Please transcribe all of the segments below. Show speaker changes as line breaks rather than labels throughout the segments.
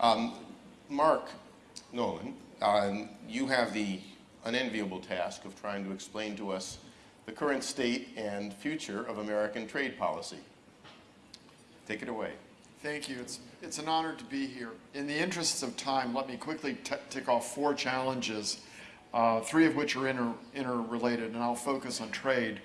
Um, Mark Noland, um, you have the unenviable task of trying to explain to us the current state and future of American trade policy. Take it away.
Thank you. It's, it's an honor to be here. In the interests of time, let me quickly tick off four challenges, uh, three of which are inter interrelated, and I'll focus on trade,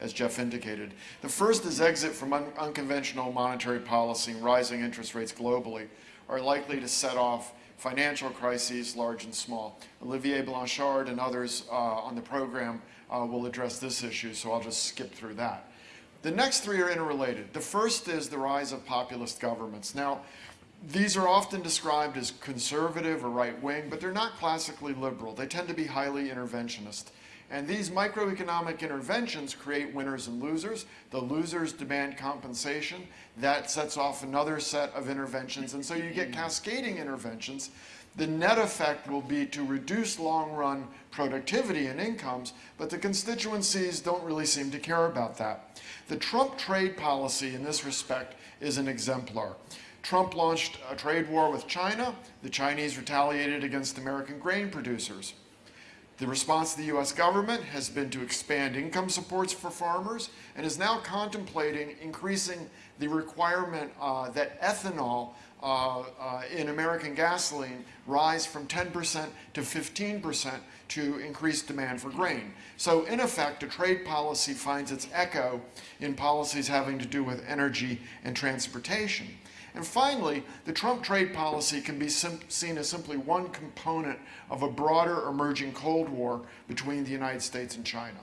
as Jeff indicated. The first is exit from un unconventional monetary policy and rising interest rates globally are likely to set off financial crises, large and small. Olivier Blanchard and others uh, on the program uh, will address this issue, so I'll just skip through that. The next three are interrelated. The first is the rise of populist governments. Now, these are often described as conservative or right-wing, but they're not classically liberal. They tend to be highly interventionist. And these microeconomic interventions create winners and losers. The losers demand compensation. That sets off another set of interventions. And so you get cascading interventions. The net effect will be to reduce long-run productivity and incomes, but the constituencies don't really seem to care about that. The Trump trade policy in this respect is an exemplar. Trump launched a trade war with China. The Chinese retaliated against American grain producers. The response of the U.S. government has been to expand income supports for farmers and is now contemplating increasing the requirement uh, that ethanol uh, uh, in American gasoline rise from 10% to 15% to increase demand for grain. So in effect, a trade policy finds its echo in policies having to do with energy and transportation. And finally, the Trump trade policy can be seen as simply one component of a broader emerging Cold War between the United States and China.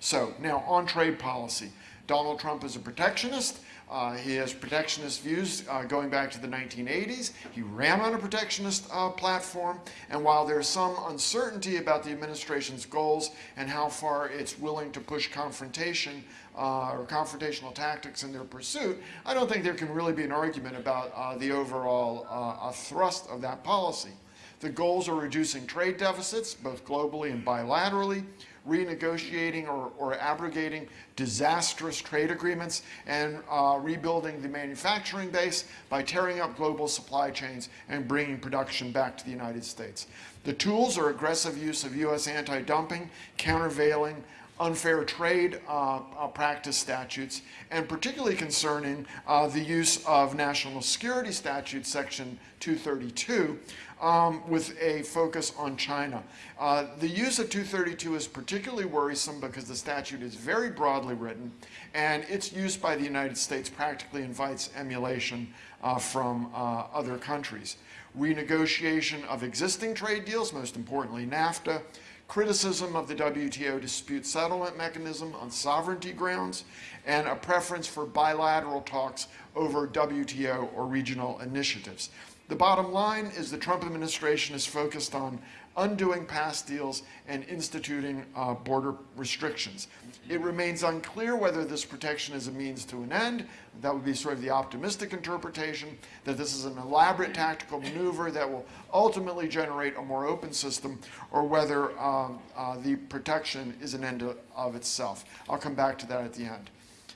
So now on trade policy, Donald Trump is a protectionist. Uh, he has protectionist views uh, going back to the 1980s. He ran on a protectionist uh, platform, and while there's some uncertainty about the administration's goals and how far it's willing to push confrontation uh, or confrontational tactics in their pursuit, I don't think there can really be an argument about uh, the overall uh, thrust of that policy. The goals are reducing trade deficits, both globally and bilaterally, renegotiating or, or abrogating disastrous trade agreements, and uh, rebuilding the manufacturing base by tearing up global supply chains and bringing production back to the United States. The tools are aggressive use of U.S. anti-dumping, countervailing, unfair trade uh, uh, practice statutes, and particularly concerning uh, the use of national security statute section 232 um, with a focus on China. Uh, the use of 232 is particularly worrisome because the statute is very broadly written and its use by the United States practically invites emulation uh, from uh, other countries. Renegotiation of existing trade deals, most importantly NAFTA, criticism of the WTO dispute settlement mechanism on sovereignty grounds, and a preference for bilateral talks over WTO or regional initiatives. The bottom line is the Trump administration is focused on undoing past deals and instituting uh, border restrictions. It remains unclear whether this protection is a means to an end. That would be sort of the optimistic interpretation, that this is an elaborate tactical maneuver that will ultimately generate a more open system, or whether um, uh, the protection is an end of itself. I'll come back to that at the end.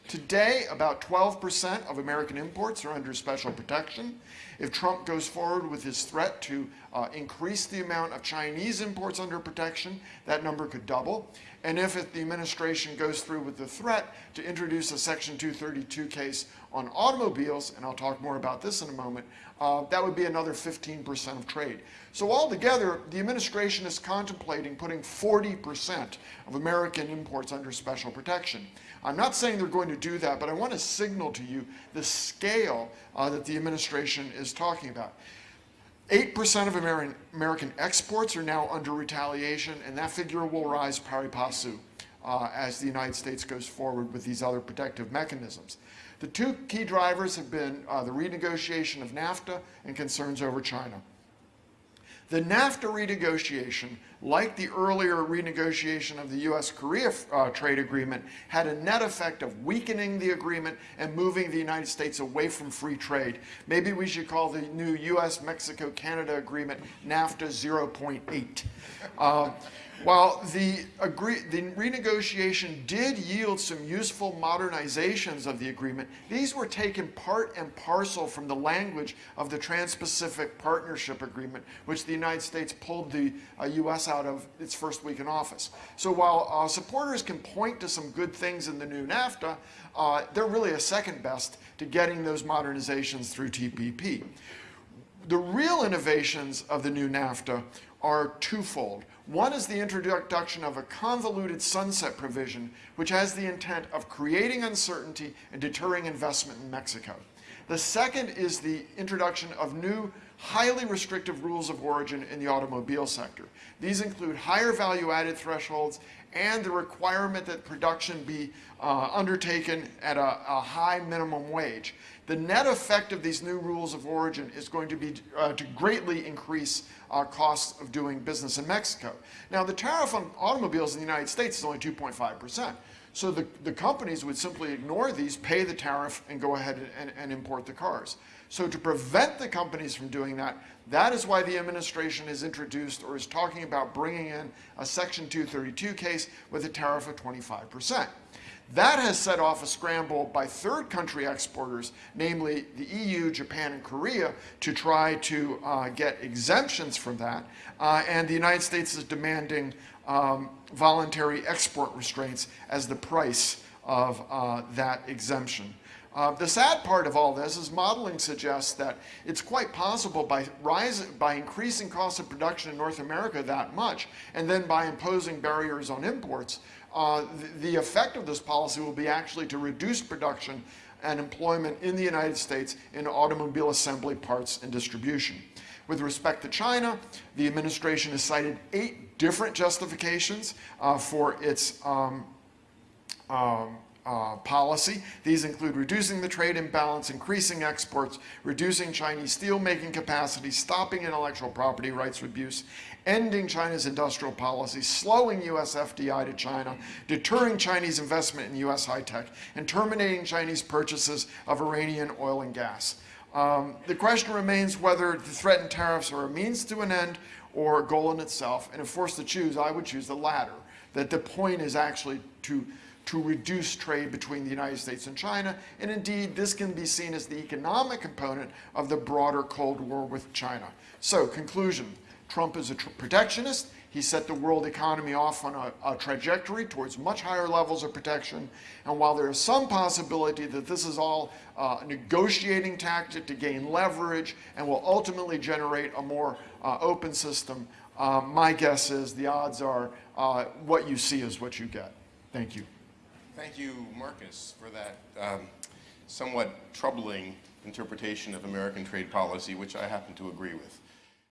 Today, about 12% of American imports are under special protection. If Trump goes forward with his threat to uh, increase the amount of Chinese imports under protection, that number could double. And if it, the administration goes through with the threat to introduce a Section 232 case on automobiles, and I'll talk more about this in a moment, uh, that would be another 15% of trade. So altogether, the administration is contemplating putting 40% of American imports under special protection. I'm not saying they're going to do that, but I want to signal to you the scale uh, that the administration is talking about. 8% of American, American exports are now under retaliation, and that figure will rise pari passu uh, as the United States goes forward with these other protective mechanisms. The two key drivers have been uh, the renegotiation of NAFTA and concerns over China. The NAFTA renegotiation, like the earlier renegotiation of the US-Korea uh, trade agreement, had a net effect of weakening the agreement and moving the United States away from free trade. Maybe we should call the new US-Mexico-Canada agreement NAFTA 0.8. Uh, while the, agree, the renegotiation did yield some useful modernizations of the agreement, these were taken part and parcel from the language of the Trans-Pacific Partnership Agreement, which the United States pulled the uh, U.S. out of its first week in office. So while uh, supporters can point to some good things in the new NAFTA, uh, they're really a second best to getting those modernizations through TPP. The real innovations of the new NAFTA are twofold. One is the introduction of a convoluted sunset provision, which has the intent of creating uncertainty and deterring investment in Mexico. The second is the introduction of new highly restrictive rules of origin in the automobile sector. These include higher value-added thresholds and the requirement that production be uh, undertaken at a, a, high minimum wage. The net effect of these new rules of origin is going to be uh, to greatly increase uh, costs of doing business in Mexico. Now, the tariff on automobiles in the United States is only 2.5 percent. So the, the companies would simply ignore these, pay the tariff, and go ahead and, and import the cars. So to prevent the companies from doing that, that is why the administration has introduced or is talking about bringing in a Section 232 case with a tariff of 25%. That has set off a scramble by third country exporters, namely the EU, Japan, and Korea, to try to uh, get exemptions from that. Uh, and the United States is demanding um, voluntary export restraints as the price of uh, that exemption. Uh, the sad part of all this is modeling suggests that it's quite possible by, rise, by increasing cost of production in North America that much, and then by imposing barriers on imports, uh, the, the effect of this policy will be actually to reduce production and employment in the United States in automobile assembly parts and distribution. With respect to China, the administration has cited eight different justifications uh, for its um, um, uh, policy. These include reducing the trade imbalance, increasing exports, reducing Chinese steelmaking capacity, stopping intellectual property rights abuse, ending China's industrial policy, slowing U.S. FDI to China, deterring Chinese investment in U.S. high-tech, and terminating Chinese purchases of Iranian oil and gas. Um, the question remains whether the threatened tariffs are a means to an end or a goal in itself. And if forced to choose, I would choose the latter, that the point is actually to to reduce trade between the United States and China. And indeed, this can be seen as the economic component of the broader Cold War with China. So, conclusion, Trump is a tr protectionist. He set the world economy off on a, a, trajectory towards much higher levels of protection. And while there is some possibility that this is all uh, a negotiating tactic to gain leverage and will ultimately generate a more uh, open system, uh, my guess is the odds are uh, what you see is what you get. Thank you.
Thank you, Marcus, for that um, somewhat troubling interpretation of American trade policy, which I happen to agree with.